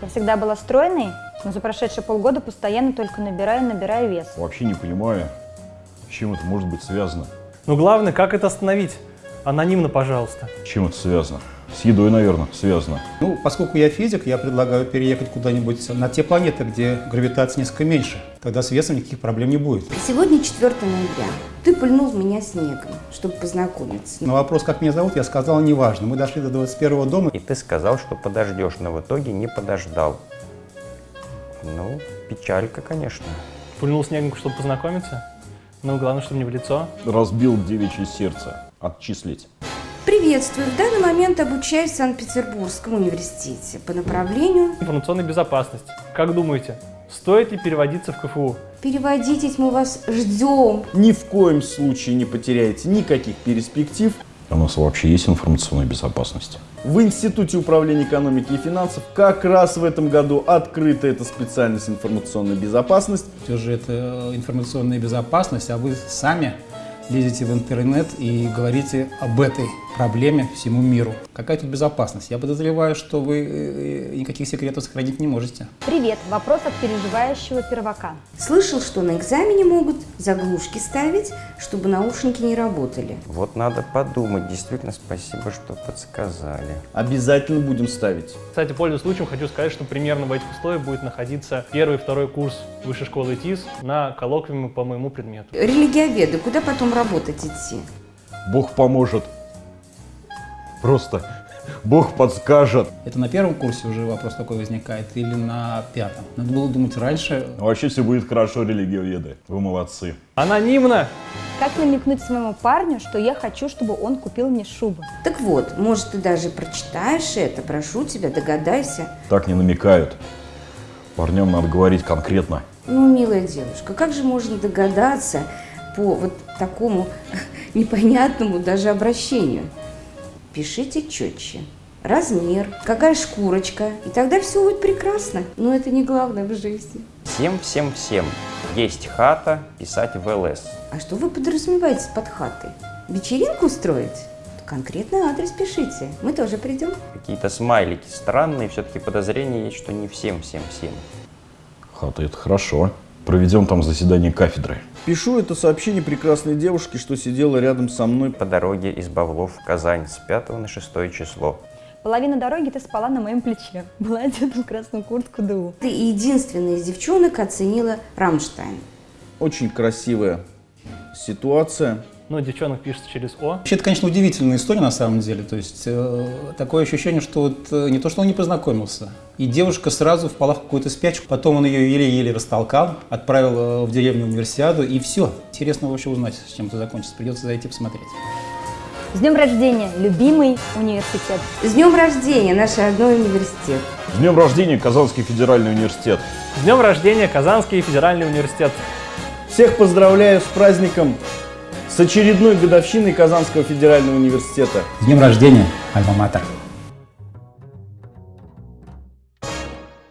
Я всегда была стройной, но за прошедшие полгода постоянно только набираю, набираю вес. Вообще не понимаю, с чем это может быть связано. Но главное, как это остановить? Анонимно, пожалуйста. С чем это связано? С едой, наверное, связано. Ну, поскольку я физик, я предлагаю переехать куда-нибудь на те планеты, где гравитация несколько меньше. Тогда с весом никаких проблем не будет. Сегодня 4 ноября. Ты пыльнул меня снегом, чтобы познакомиться. На вопрос, как меня зовут, я сказал, неважно. Мы дошли до 21 дома. И ты сказал, что подождешь, но в итоге не подождал. Ну, печалька, конечно. Пульнул снегом, чтобы познакомиться. Но главное, чтобы не в лицо. Разбил девичье сердце. Отчислить. Приветствую. В данный момент обучаюсь в Санкт-Петербургском университете по направлению Информационная безопасность. Как думаете, стоит ли переводиться в КФУ? «Переводитесь, мы вас ждем». Ни в коем случае не потеряете никаких перспектив. У нас вообще есть информационная безопасность? В Институте управления экономики и финансов как раз в этом году открыта эта специальность информационная безопасность. Все же это информационная безопасность, а вы сами лезете в интернет и говорите об этой проблеме всему миру. Какая тут безопасность? Я подозреваю, что вы э, никаких секретов сохранить не можете. Привет, вопрос от переживающего первака. Слышал, что на экзамене могут заглушки ставить, чтобы наушники не работали. Вот надо подумать. Действительно, спасибо, что подсказали. Обязательно будем ставить. Кстати, пользуясь случаем, хочу сказать, что примерно в этих условиях будет находиться первый и второй курс Высшей школы ТИС на коллоквиуме по моему предмету. Религиоведы, куда потом работать идти? Бог поможет. Просто Бог подскажет. Это на первом курсе уже вопрос такой возникает или на пятом? Надо было думать раньше. Вообще все будет хорошо, религиоведы. Вы молодцы. Анонимно! Как намекнуть своему парню, что я хочу, чтобы он купил мне шубу? Так вот, может, ты даже прочитаешь это, прошу тебя, догадайся. Так не намекают. Парням надо говорить конкретно. Ну, милая девушка, как же можно догадаться по вот такому непонятному даже обращению? Пишите четче. Размер, какая шкурочка, и тогда все будет прекрасно. Но это не главное в жизни. Всем-всем-всем. Есть хата, писать в ЛС. А что вы подразумеваете под хатой? Вечеринку устроить? Конкретный адрес пишите, мы тоже придем. Какие-то смайлики странные, все-таки подозрение есть, что не всем-всем-всем. Хата, это хорошо. Проведем там заседание кафедры. Пишу это сообщение прекрасной девушке, что сидела рядом со мной. По дороге из Бавлов в Казань с 5 на 6 число. Половина дороги ты спала на моем плече. Была одета в красную куртку ДУ. Ты единственная из девчонок оценила Рамштайн. Очень красивая ситуация. Ну, девчонок пишется через О. Вообще, это, конечно, удивительная история на самом деле. То есть, э, такое ощущение, что вот э, не то, что он не познакомился, и девушка сразу впала в какую-то спячку, потом он ее еле-еле растолкал, отправил э, в деревню универсиаду, и все. Интересно вообще узнать, с чем это закончится. Придется зайти посмотреть. С днем рождения, любимый университет. С днем рождения, наш родной университет. С днем рождения, Казанский федеральный университет. С днем рождения, Казанский федеральный университет. Всех поздравляю с праздником, с очередной годовщиной Казанского федерального университета. С днем рождения, Альма-Матер!